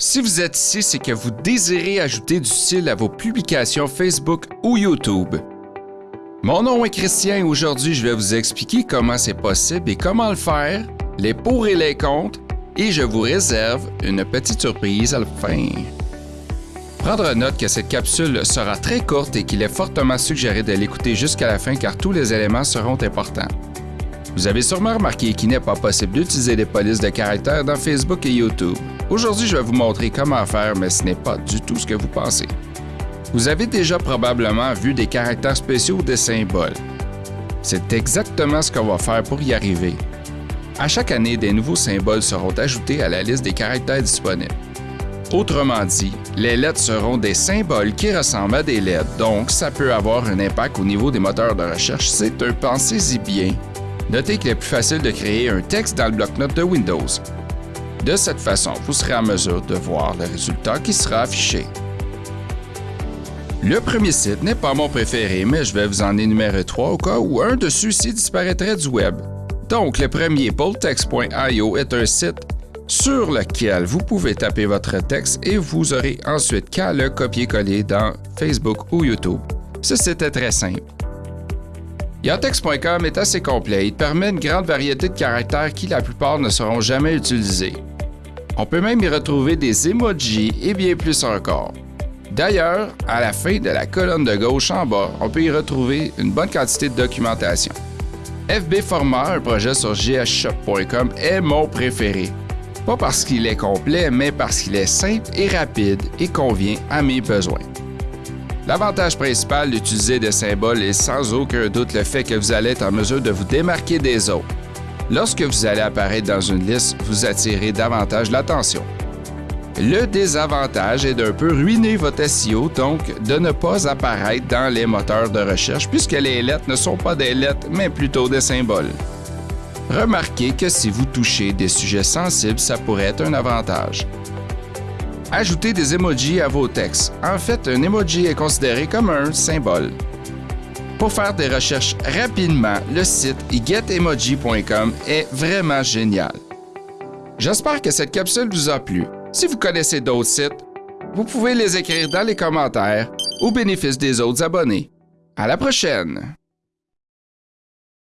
Si vous êtes ici, c'est que vous désirez ajouter du style à vos publications Facebook ou YouTube. Mon nom est Christian et aujourd'hui, je vais vous expliquer comment c'est possible et comment le faire, les pour et les contre, et je vous réserve une petite surprise à la fin. Prendre note que cette capsule sera très courte et qu'il est fortement suggéré de l'écouter jusqu'à la fin car tous les éléments seront importants. Vous avez sûrement remarqué qu'il n'est pas possible d'utiliser des polices de caractères dans Facebook et YouTube. Aujourd'hui, je vais vous montrer comment faire, mais ce n'est pas du tout ce que vous pensez. Vous avez déjà probablement vu des caractères spéciaux ou des symboles. C'est exactement ce qu'on va faire pour y arriver. À chaque année, des nouveaux symboles seront ajoutés à la liste des caractères disponibles. Autrement dit, les lettres seront des symboles qui ressemblent à des lettres, donc ça peut avoir un impact au niveau des moteurs de recherche. C'est un pensez-y bien. Notez qu'il est plus facile de créer un texte dans le bloc-notes de Windows. De cette façon, vous serez en mesure de voir le résultat qui sera affiché. Le premier site n'est pas mon préféré, mais je vais vous en énumérer trois au cas où un de ceux-ci disparaîtrait du web. Donc, le premier, poltext.io, est un site sur lequel vous pouvez taper votre texte et vous aurez ensuite qu'à le copier-coller dans Facebook ou YouTube. Ce site est très simple. Yantex.com est assez complet. Il permet une grande variété de caractères qui, la plupart, ne seront jamais utilisés. On peut même y retrouver des emojis et bien plus encore. D'ailleurs, à la fin de la colonne de gauche en bas, on peut y retrouver une bonne quantité de documentation. FB Format, un projet sur gshop.com, est mon préféré. Pas parce qu'il est complet, mais parce qu'il est simple et rapide et convient à mes besoins. L'avantage principal d'utiliser des symboles est sans aucun doute le fait que vous allez être en mesure de vous démarquer des autres. Lorsque vous allez apparaître dans une liste, vous attirez davantage l'attention. Le désavantage est d'un peu ruiner votre SEO, donc de ne pas apparaître dans les moteurs de recherche puisque les lettres ne sont pas des lettres, mais plutôt des symboles. Remarquez que si vous touchez des sujets sensibles, ça pourrait être un avantage. Ajoutez des emojis à vos textes. En fait, un emoji est considéré comme un symbole. Pour faire des recherches rapidement, le site getemoji.com est vraiment génial. J'espère que cette capsule vous a plu. Si vous connaissez d'autres sites, vous pouvez les écrire dans les commentaires au bénéfice des autres abonnés. À la prochaine!